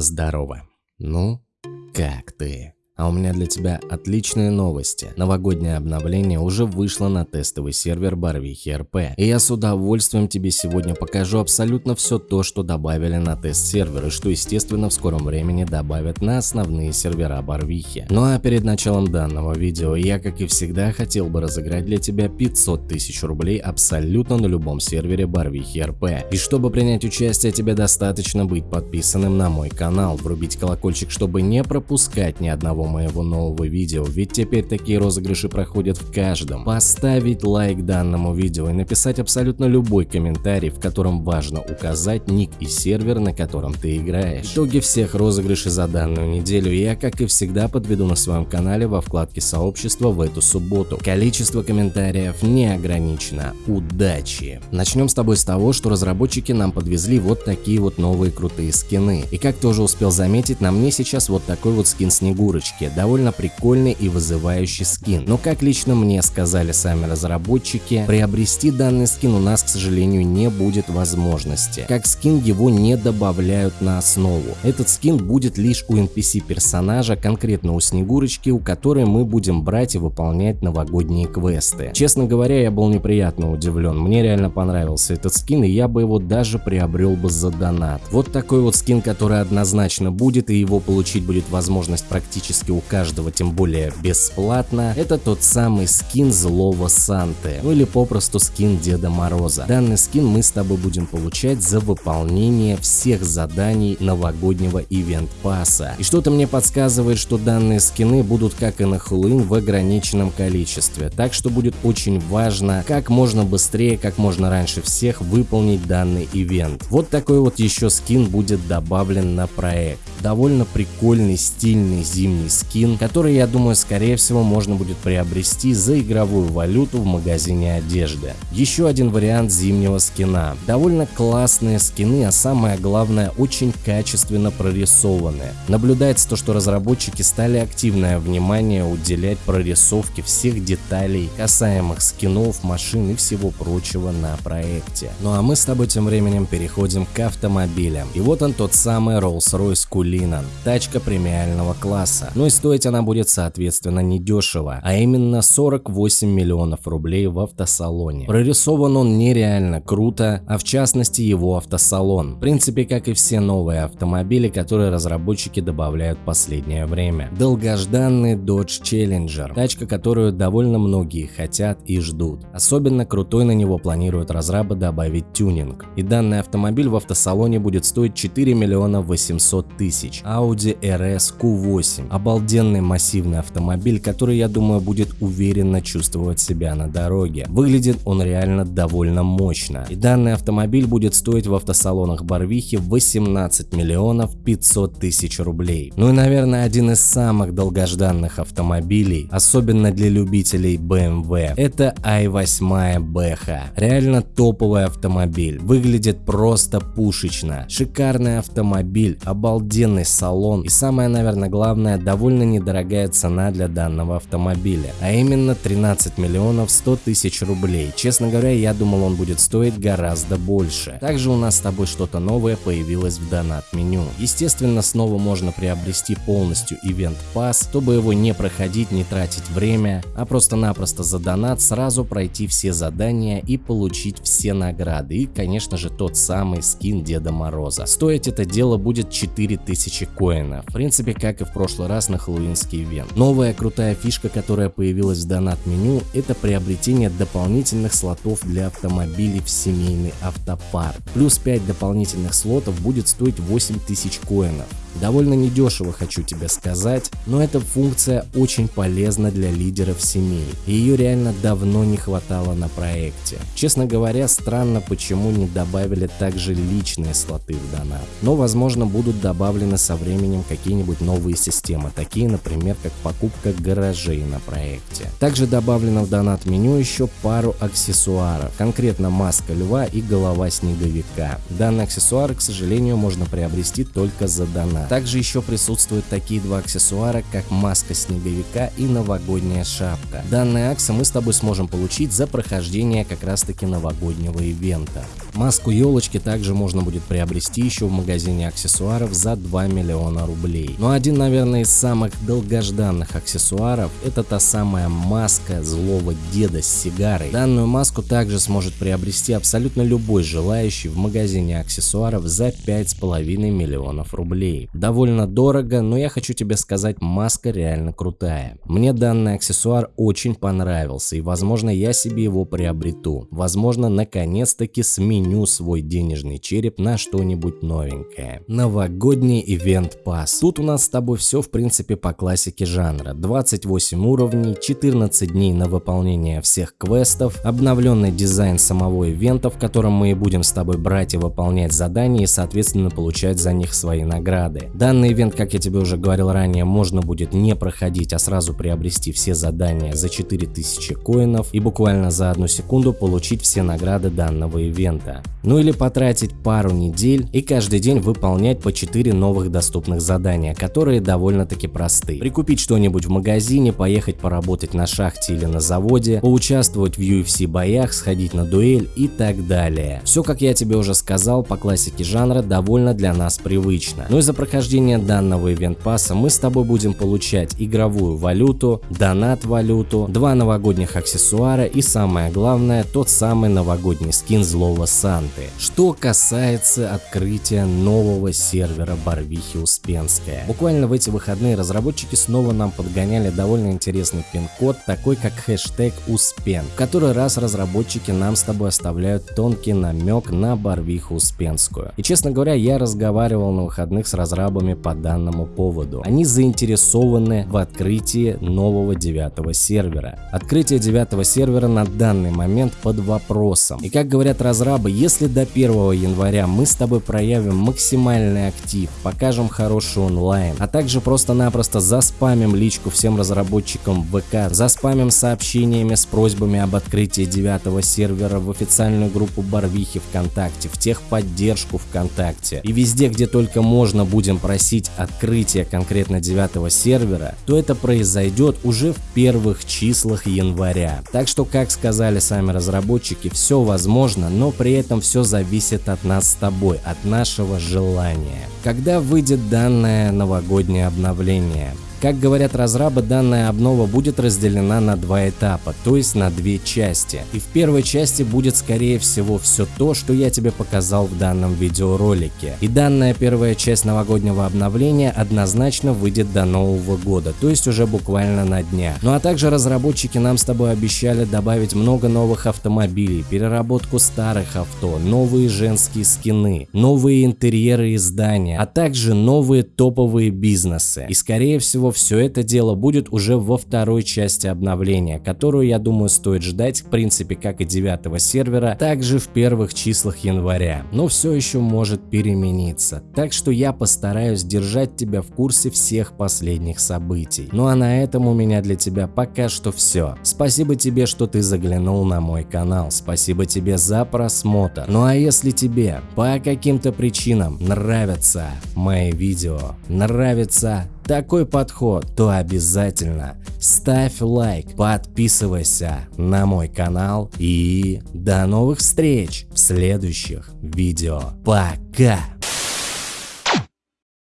Здорово. Ну, как ты? А у меня для тебя отличные новости. Новогоднее обновление уже вышло на тестовый сервер Барвихи РП. И я с удовольствием тебе сегодня покажу абсолютно все то, что добавили на тест-сервер и что естественно в скором времени добавят на основные сервера Барвихи. Ну а перед началом данного видео я как и всегда хотел бы разыграть для тебя 500 тысяч рублей абсолютно на любом сервере Барвихи РП. И чтобы принять участие тебе достаточно быть подписанным на мой канал, врубить колокольчик, чтобы не пропускать ни одного моего нового видео, ведь теперь такие розыгрыши проходят в каждом. Поставить лайк данному видео и написать абсолютно любой комментарий, в котором важно указать ник и сервер, на котором ты играешь. Итоги всех розыгрышей за данную неделю я, как и всегда, подведу на своем канале во вкладке сообщества в эту субботу. Количество комментариев не ограничено. Удачи! Начнем с тобой с того, что разработчики нам подвезли вот такие вот новые крутые скины. И как тоже успел заметить, на мне сейчас вот такой вот скин Снегурочки разработчики, довольно прикольный и вызывающий скин. Но как лично мне сказали сами разработчики, приобрести данный скин у нас, к сожалению, не будет возможности. Как скин его не добавляют на основу. Этот скин будет лишь у NPC персонажа, конкретно у Снегурочки, у которой мы будем брать и выполнять новогодние квесты. Честно говоря, я был неприятно удивлен. Мне реально понравился этот скин, и я бы его даже приобрел бы за донат. Вот такой вот скин, который однозначно будет, и его получить будет возможность практически практически у каждого, тем более бесплатно, это тот самый скин злого Санты, ну или попросту скин Деда Мороза. Данный скин мы с тобой будем получать за выполнение всех заданий новогоднего ивент пасса. И что-то мне подсказывает, что данные скины будут как и на Хэллоуин в ограниченном количестве, так что будет очень важно как можно быстрее, как можно раньше всех выполнить данный ивент. Вот такой вот еще скин будет добавлен на проект. Довольно прикольный, стильный зимний скин, который, я думаю, скорее всего можно будет приобрести за игровую валюту в магазине одежды. Еще один вариант зимнего скина. Довольно классные скины, а самое главное, очень качественно прорисованные. Наблюдается то, что разработчики стали активное внимание уделять прорисовке всех деталей, касаемых скинов, машин и всего прочего на проекте. Ну а мы с тобой тем временем переходим к автомобилям. И вот он тот самый Rolls-Royce Cullinan, тачка премиального класса. Ну и стоить она будет соответственно недешево, а именно 48 миллионов рублей в автосалоне. Прорисован он нереально круто, а в частности его автосалон. В принципе, как и все новые автомобили, которые разработчики добавляют в последнее время. Долгожданный Dodge Challenger, тачка, которую довольно многие хотят и ждут. Особенно крутой на него планируют разрабы добавить тюнинг. И данный автомобиль в автосалоне будет стоить 4 миллиона 800 тысяч. Audi RS Q8. Обалденно обалденный массивный автомобиль, который, я думаю, будет уверенно чувствовать себя на дороге. Выглядит он реально довольно мощно. И данный автомобиль будет стоить в автосалонах Барвихи 18 миллионов 500 тысяч рублей. Ну и, наверное, один из самых долгожданных автомобилей, особенно для любителей BMW, это i8 Бэха. Реально топовый автомобиль. Выглядит просто пушечно. Шикарный автомобиль, обалденный салон и самое, наверное, главное, довольно довольно недорогая цена для данного автомобиля, а именно 13 миллионов 100 тысяч рублей. Честно говоря, я думал он будет стоить гораздо больше. Также у нас с тобой что-то новое появилось в донат меню. Естественно, снова можно приобрести полностью Event Pass, чтобы его не проходить, не тратить время, а просто-напросто за донат сразу пройти все задания и получить все награды. И, конечно же, тот самый скин Деда Мороза. Стоить это дело будет 4000 коинов. В принципе, как и в прошлый раз на хэллоуинский ивент. Новая крутая фишка, которая появилась в донат-меню, это приобретение дополнительных слотов для автомобилей в семейный автопарк. Плюс 5 дополнительных слотов будет стоить 8000 коинов. Довольно недешево, хочу тебе сказать, но эта функция очень полезна для лидеров семей, и ее реально давно не хватало на проекте. Честно говоря, странно, почему не добавили также личные слоты в донат. Но возможно будут добавлены со временем какие-нибудь новые системы, такие, например, как покупка гаражей на проекте. Также добавлено в донат меню еще пару аксессуаров, конкретно маска льва и голова снеговика. Данные аксессуары, к сожалению, можно приобрести только за донат. Также еще присутствуют такие два аксессуара, как маска снеговика и новогодняя шапка. Данные аксы мы с тобой сможем получить за прохождение как раз таки новогоднего ивента. Маску елочки также можно будет приобрести еще в магазине аксессуаров за 2 миллиона рублей. Но один, наверное, из самых долгожданных аксессуаров это та самая маска злого деда с сигарой. Данную маску также сможет приобрести абсолютно любой желающий в магазине аксессуаров за 5,5 миллионов рублей. Довольно дорого, но я хочу тебе сказать, маска реально крутая. Мне данный аксессуар очень понравился и возможно я себе его приобрету. Возможно наконец-таки сменю свой денежный череп на что-нибудь новенькое. Новогодний ивент пас. Тут у нас с тобой все в принципе по классике жанра. 28 уровней, 14 дней на выполнение всех квестов, обновленный дизайн самого ивента, в котором мы и будем с тобой брать и выполнять задания и соответственно получать за них свои награды. Данный ивент, как я тебе уже говорил ранее, можно будет не проходить, а сразу приобрести все задания за 4000 коинов и буквально за одну секунду получить все награды данного ивента. Ну или потратить пару недель и каждый день выполнять по 4 новых доступных задания, которые довольно-таки просты. Прикупить что-нибудь в магазине, поехать поработать на шахте или на заводе, поучаствовать в UFC боях, сходить на дуэль и так далее. Все, как я тебе уже сказал, по классике жанра довольно для нас привычно. Но из-за прохождения данного ивент пасса мы с тобой будем получать игровую валюту, донат валюту, два новогодних аксессуара и самое главное тот самый новогодний скин злого Санты. Что касается открытия нового сервера Барвихи Успенская. Буквально в эти выходные разработчики снова нам подгоняли довольно интересный пин-код, такой как хэштег Успен. В который раз разработчики нам с тобой оставляют тонкий намек на Барвиху Успенскую. И честно говоря, я разговаривал на выходных с разрабами по данному поводу. Они заинтересованы в открытии нового девятого сервера. Открытие девятого сервера на данный момент под вопросом. И как говорят разрабы, если до 1 января мы с тобой проявим максимальный актив, покажем хороший онлайн, а также просто-напросто заспамим личку всем разработчикам ВК, заспамим сообщениями с просьбами об открытии девятого сервера в официальную группу Барвихи ВКонтакте, в техподдержку ВКонтакте и везде, где только можно будем просить открытия конкретно девятого сервера, то это произойдет уже в первых числах января. Так что, как сказали сами разработчики, все возможно, но при этом все зависит от нас с тобой, от нашего желания. Когда выйдет данное новогоднее обновление? Как говорят разрабы, данная обнова будет разделена на два этапа, то есть на две части. И в первой части будет скорее всего все то, что я тебе показал в данном видеоролике. И данная первая часть новогоднего обновления однозначно выйдет до Нового года, то есть уже буквально на дня. Ну а также разработчики нам с тобой обещали добавить много новых автомобилей, переработку старых авто, новые женские скины, новые интерьеры и здания, а также новые топовые бизнесы. И скорее всего все это дело будет уже во второй части обновления, которую, я думаю, стоит ждать, в принципе, как и девятого сервера, также в первых числах января. Но все еще может перемениться, так что я постараюсь держать тебя в курсе всех последних событий. Ну а на этом у меня для тебя пока что все. Спасибо тебе, что ты заглянул на мой канал, спасибо тебе за просмотр. Ну а если тебе по каким-то причинам нравятся мои видео, нравится такой подход, то обязательно ставь лайк, подписывайся на мой канал и до новых встреч в следующих видео. Пока!